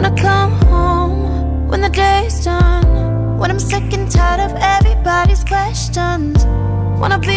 When I come home when the day's done. When I'm sick and tired of everybody's questions. Wanna be